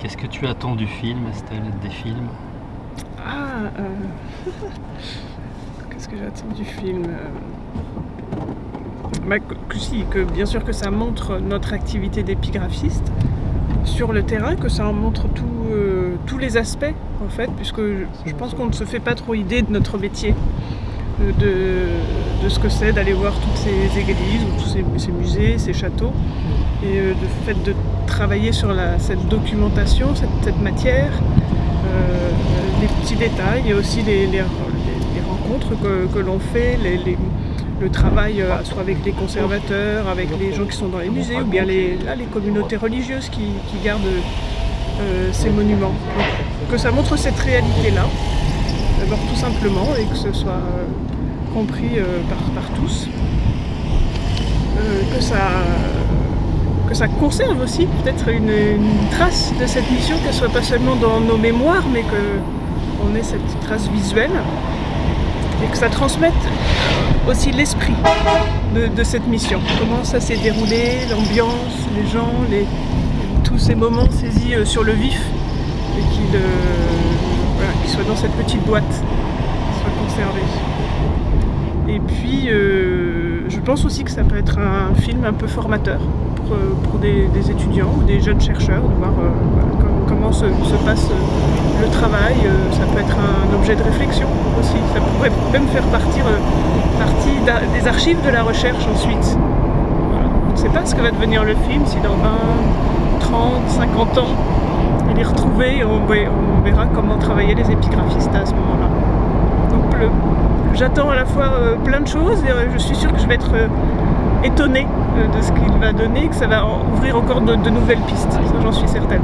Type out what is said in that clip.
Qu'est-ce que tu attends du film, Estelle, des films Ah, euh, qu'est-ce que j'attends du film euh, bah, que, si, que bien sûr que ça montre notre activité d'épigraphiste sur le terrain, que ça en montre euh, tous les aspects en fait, puisque je pense qu'on ne se fait pas trop idée de notre métier, ce que c'est d'aller voir toutes ces églises, ou tous ces, musées, ces châteaux, et le fait de travailler sur cette documentation, cette, matière, euh, les petits détails et aussi les, rencontres que, l'on fait, le travail euh, soit avec les conservateurs, avec les gens qui sont dans les musées ou bien les, là, les communautés religieuses qui, gardent euh, ces monuments. que ça montre cette réalité-là, d'abord tout simplement, et que ce soit compris par, tous. que ça que ça conserve aussi peut-être une, trace de cette mission, qu'elle soit pas seulement dans nos mémoires, mais qu'on ait cette trace visuelle et que ça transmette aussi l'esprit de, cette mission. Comment ça s'est déroulé, l'ambiance, les gens, les, tous ces moments saisis euh, sur le vif et qu'ils euh, soient dans cette petite boîte, qu'ils soient conservés. Et puis, euh, je pense aussi que ça peut être un film un peu formateur pour, des, étudiants ou des jeunes chercheurs, de voir euh, comment se, passe euh, le travail. Euh, ça peut être un objet de réflexion aussi. Ça pourrait même faire partie des archives de la recherche ensuite. On ne sait pas ce que va devenir le film, si dans 20, 30, 50 ans, il est retrouvé, on, on verra comment travaillaient les épigraphistes à ce moment-là. J'attends à la fois plein de choses et je suis sûre que je vais être euh, de ce qu'il va donner, que ça va ouvrir encore de, de nouvelles pistes, j'en suis certaine.